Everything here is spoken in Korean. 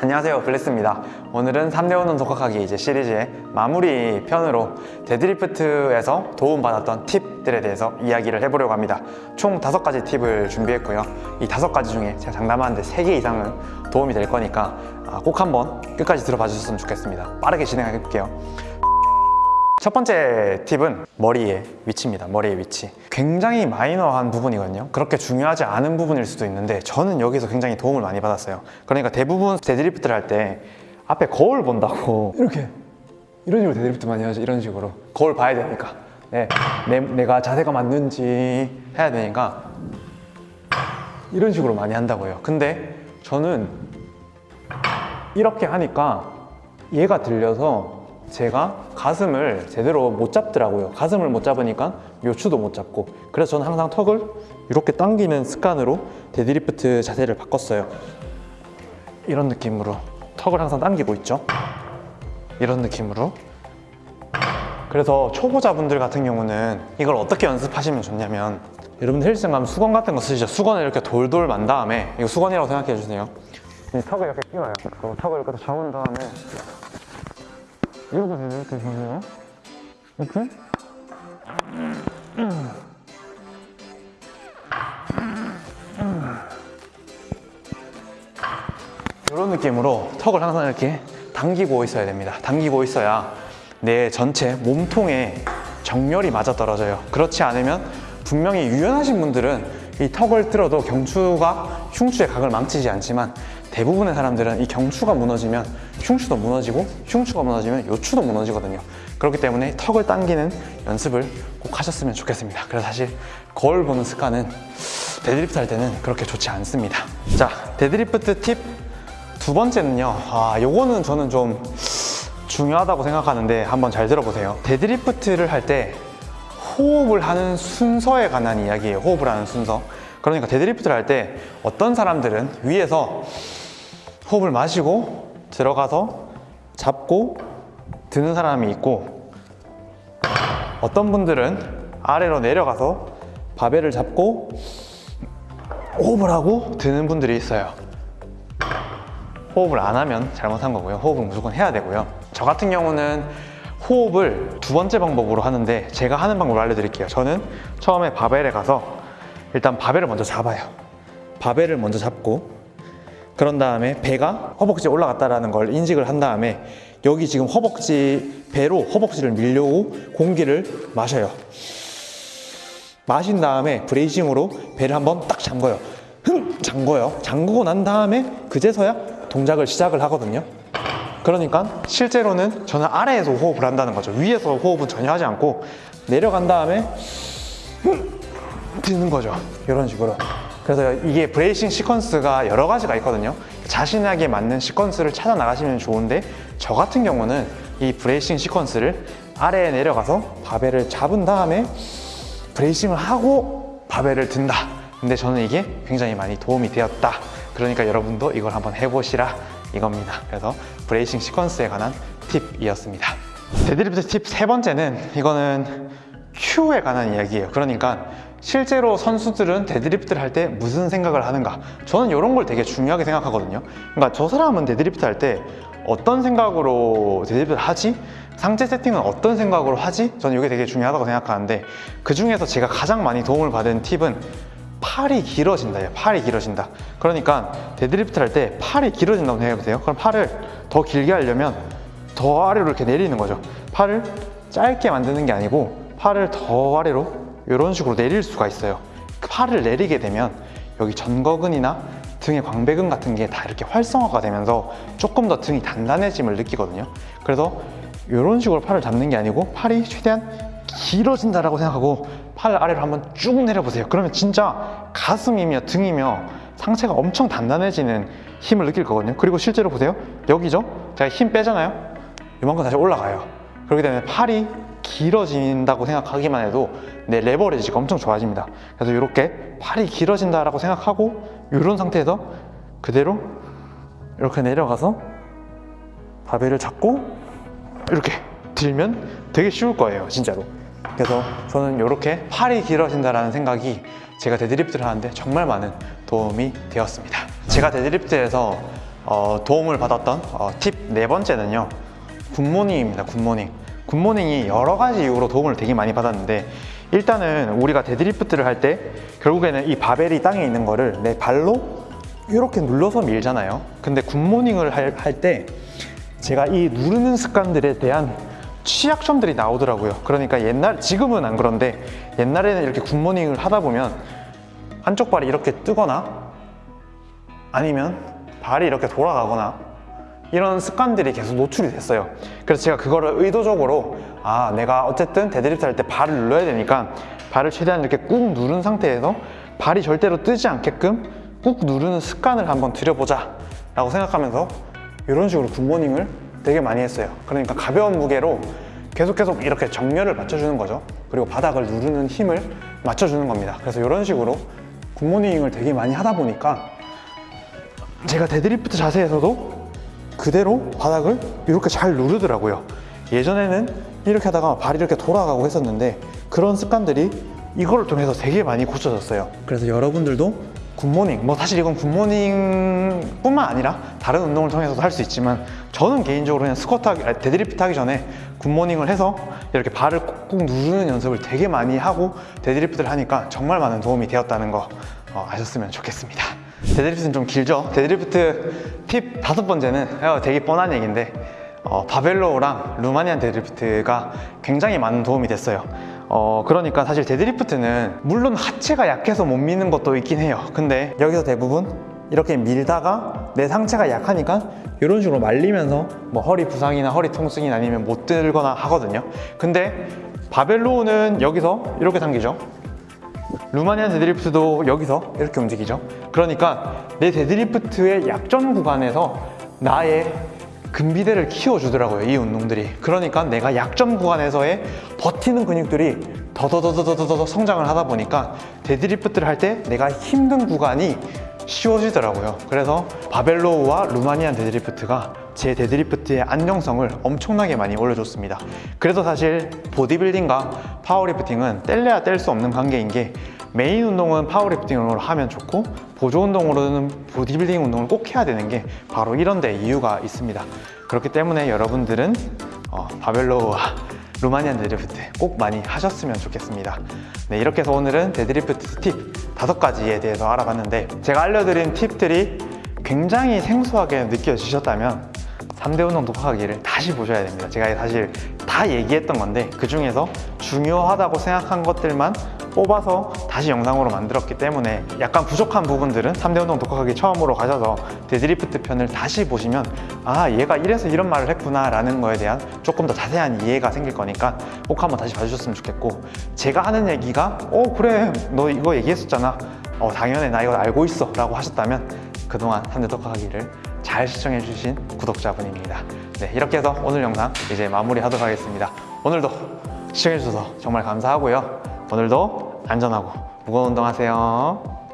안녕하세요. 블레스입니다. 오늘은 3대 운동 독학하기 이제 시리즈의 마무리 편으로 데드리프트에서 도움받았던 팁들에 대해서 이야기를 해보려고 합니다. 총 다섯 가지 팁을 준비했고요. 이 다섯 가지 중에 제가 장담하는데 세개 이상은 도움이 될 거니까 아, 꼭 한번 끝까지 들어봐 주셨으면 좋겠습니다. 빠르게 진행해 볼게요. 첫 번째 팁은 머리의 위치입니다. 머리의 위치. 굉장히 마이너한 부분이거든요. 그렇게 중요하지 않은 부분일 수도 있는데 저는 여기서 굉장히 도움을 많이 받았어요. 그러니까 대부분 데드리프트를 할 때 앞에 거울 본다고 이렇게 이런 식으로 데드리프트 많이 하죠. 이런 식으로 거울 봐야 되니까 네, 내, 내가 자세가 맞는지 해야 되니까 이런 식으로 많이 한다고요. 근데 저는 이렇게 하니까 얘가 들려서 제가 가슴을 제대로 못 잡더라고요. 가슴을 못 잡으니까 요추도 못 잡고. 그래서 저는 항상 턱을 이렇게 당기는 습관으로 데드리프트 자세를 바꿨어요. 이런 느낌으로 턱을 항상 당기고 있죠? 이런 느낌으로. 그래서 초보자분들 같은 경우는 이걸 어떻게 연습하시면 좋냐면 여러분 헬스장 가면 수건 같은 거 쓰시죠? 수건을 이렇게 돌돌 만 다음에 이거 수건이라고 생각해 주세요. 이 턱을 이렇게 끼워요. 그리고 턱을 이렇게 잡은 다음에 이렇게 이렇게 보세요. 이렇게. 이런 느낌으로 턱을 항상 이렇게 당기고 있어야 됩니다. 당기고 있어야 내 전체 몸통에 정렬이 맞아 떨어져요. 그렇지 않으면 분명히 유연하신 분들은 이 턱을 틀어도 경추가 흉추의 각을 망치지 않지만 대부분의 사람들은 이 경추가 무너지면 흉추도 무너지고 흉추가 무너지면 요추도 무너지거든요. 그렇기 때문에 턱을 당기는 연습을 꼭 하셨으면 좋겠습니다. 그래서 사실 거울 보는 습관은 데드리프트 할 때는 그렇게 좋지 않습니다. 자 데드리프트 팁 두 번째는요. 아 요거는 저는 좀 중요하다고 생각하는데 한번 잘 들어보세요. 데드리프트를 할 때 호흡을 하는 순서에 관한 이야기예요. 호흡을 하는 순서. 그러니까 데드리프트를 할 때 어떤 사람들은 위에서 호흡을 마시고 들어가서 잡고 드는 사람이 있고 어떤 분들은 아래로 내려가서 바벨을 잡고 호흡을 하고 드는 분들이 있어요. 호흡을 안 하면 잘못한 거고요. 호흡을 무조건 해야 되고요. 저 같은 경우는 호흡을 두 번째 방법으로 하는데 제가 하는 방법을 알려드릴게요. 저는 처음에 바벨에 가서 일단 바벨을 먼저 잡아요. 바벨을 먼저 잡고 그런 다음에 배가 허벅지에 올라갔다는 걸 인식을 한 다음에 여기 지금 허벅지 배로 허벅지를 밀려고 공기를 마셔요. 마신 다음에 브레이싱으로 배를 한번 딱 잠궈요. 흥! 잠궈요. 잠그고 난 다음에 그제서야 동작을 시작을 하거든요. 그러니까 실제로는 저는 아래에서 호흡을 한다는 거죠. 위에서 호흡은 전혀 하지 않고 내려간 다음에 드는 거죠. 이런 식으로 그래서 이게 bracing sequence가 여러 가지가 있거든요. 자신에게 맞는 sequence를 찾아 나가시면 좋은데 저 같은 경우는 이 bracing sequence를 아래에 내려가서 바벨을 잡은 다음에 bracing을 하고 바벨을 든다. 근데 저는 이게 굉장히 많이 도움이 되었다. 그러니까 여러분도 이걸 한번 해보시라 이겁니다. 그래서 bracing sequence에 관한 팁이었습니다. 데드리프트 팁 세 번째는 이거는 cue에 관한 이야기예요. 그러니까 실제로 선수들은 데드리프트를 할 때 무슨 생각을 하는가? 저는 이런 걸 되게 중요하게 생각하거든요. 그러니까 저 사람은 데드리프트 할 때 어떤 생각으로 데드리프트를 하지? 상체 세팅은 어떤 생각으로 하지? 저는 이게 되게 중요하다고 생각하는데 그 중에서 제가 가장 많이 도움을 받은 팁은 팔이 길어진다. 팔이 길어진다. 그러니까 데드리프트 할때 팔이 길어진다고 생각해보세요? 그럼 팔을 더 길게 하려면 더 아래로 이렇게 내리는 거죠. 팔을 짧게 만드는 게 아니고 팔을 더 아래로 이런 식으로 내릴 수가 있어요. 팔을 내리게 되면 여기 전거근이나 등의 광배근 같은 게 다 이렇게 활성화가 되면서 조금 더 등이 단단해짐을 느끼거든요. 그래서 이런 식으로 팔을 잡는 게 아니고 팔이 최대한 길어진다라고 생각하고 팔 아래로 한번 쭉 내려보세요. 그러면 진짜 가슴이며 등이며 상체가 엄청 단단해지는 힘을 느낄 거거든요. 그리고 실제로 보세요. 여기죠? 제가 힘 빼잖아요. 이만큼 다시 올라가요 그렇기 때문에 팔이 길어진다고 생각하기만 해도 내 레버리지가 엄청 좋아집니다. 그래서 이렇게 팔이 길어진다라고 생각하고 이런 상태에서 그대로 이렇게 내려가서 바벨을 잡고 이렇게 들면 되게 쉬울 거예요 진짜로. 그래서 저는 이렇게 팔이 길어진다는 생각이 제가 데드리프트를 하는데 정말 많은 도움이 되었습니다. 제가 데드리프트에서 어, 도움을 받았던 어, 팁 네 번째는요. 굿모닝입니다. 굿모닝. 굿모닝이 여러 가지 이유로 도움을 되게 많이 받았는데 일단은 우리가 데드리프트를 할 때 결국에는 이 바벨이 땅에 있는 거를 내 발로 이렇게 눌러서 밀잖아요. 근데 굿모닝을 할 때 제가 이 누르는 습관들에 대한 취약점들이 나오더라고요. 그러니까 옛날 지금은 안 그런데 옛날에는 이렇게 굿모닝을 하다 보면 한쪽 발이 이렇게 뜨거나 아니면 발이 이렇게 돌아가거나 이런 습관들이 계속 노출이 됐어요. 그래서 제가 그거를 의도적으로 아 내가 어쨌든 데드리프트 할 때 발을 눌러야 되니까 발을 최대한 이렇게 꾹 누른 상태에서 발이 절대로 뜨지 않게끔 꾹 누르는 습관을 한번 들여보자 라고 생각하면서 이런 식으로 굿모닝을 되게 많이 했어요. 그러니까 가벼운 무게로 계속 계속 이렇게 정렬을 맞춰주는 거죠. 그리고 바닥을 누르는 힘을 맞춰주는 겁니다. 그래서 이런 식으로 굿모닝을 되게 많이 하다 보니까 제가 데드리프트 자세에서도 그대로 바닥을 이렇게 잘 누르더라고요. 예전에는 이렇게 하다가 발이 이렇게 돌아가고 했었는데 그런 습관들이 이걸 통해서 되게 많이 고쳐졌어요. 그래서 여러분들도 굿모닝, 뭐 사실 이건 굿모닝 뿐만 아니라 다른 운동을 통해서도 할 수 있지만 저는 개인적으로 그냥 스쿼트 하기, 아니, 데드리프트 하기 전에 굿모닝을 해서 이렇게 발을 꾹꾹 누르는 연습을 되게 많이 하고 데드리프트를 하니까 정말 많은 도움이 되었다는 거 어, 아셨으면 좋겠습니다. 데드리프트는 좀 길죠? 데드리프트 팁 다섯 번째는 어, 되게 뻔한 얘기인데 어, 바벨로우랑 루마니안 데드리프트가 굉장히 많은 도움이 됐어요. 어, 그러니까 사실 데드리프트는 물론 하체가 약해서 못 미는 것도 있긴 해요. 근데 여기서 대부분 이렇게 밀다가 내 상체가 약하니까 이런 식으로 말리면서 뭐 허리 부상이나 허리 통증이 아니면 못 들거나 하거든요. 근데 바벨로우는 여기서 이렇게 당기죠. 루마니안 데드리프트도 여기서 이렇게 움직이죠. 그러니까 내 데드리프트의 약점 구간에서 나의 근비대를 키워주더라고요, 이 운동들이. 그러니까 내가 약점 구간에서의 버티는 근육들이 더더더더더더 성장을 하다 보니까 데드리프트를 할 때 내가 힘든 구간이 쉬워지더라고요. 그래서 바벨로우와 루마니안 데드리프트가 제 데드리프트의 안정성을 엄청나게 많이 올려줬습니다. 그래서 사실 보디빌딩과 파워리프팅은 뗄래야 뗄 수 없는 관계인 게 메인 운동은 파워리프팅으로 하면 좋고 보조 운동으로는 보디빌딩 운동을 꼭 해야 되는 게 바로 이런 데 이유가 있습니다. 그렇기 때문에 여러분들은 어, 바벨로우와 루마니안 데드리프트 꼭 많이 하셨으면 좋겠습니다. 네, 이렇게 해서 오늘은 데드리프트 팁 다섯 가지에 대해서 알아봤는데 제가 알려드린 팁들이 굉장히 생소하게 느껴지셨다면 3대 운동 독학하기를 다시 보셔야 됩니다. 제가 사실 다 얘기했던 건데 그 중에서 중요하다고 생각한 것들만 뽑아서 다시 영상으로 만들었기 때문에 약간 부족한 부분들은 3대 운동 독학하기 처음으로 가셔서 데드리프트 편을 다시 보시면 아 얘가 이래서 이런 말을 했구나 라는 거에 대한 조금 더 자세한 이해가 생길 거니까 꼭 한번 다시 봐주셨으면 좋겠고 제가 하는 얘기가 어 그래 너 이거 얘기했었잖아. 어 당연히 나 이거 알고 있어 라고 하셨다면 그동안 3대 독학하기를 잘 시청해주신 구독자분입니다. 네 이렇게 해서 오늘 영상 이제 마무리하도록 하겠습니다. 오늘도 시청해주셔서 정말 감사하고요 오늘도 안전하고 무거운 운동 하세요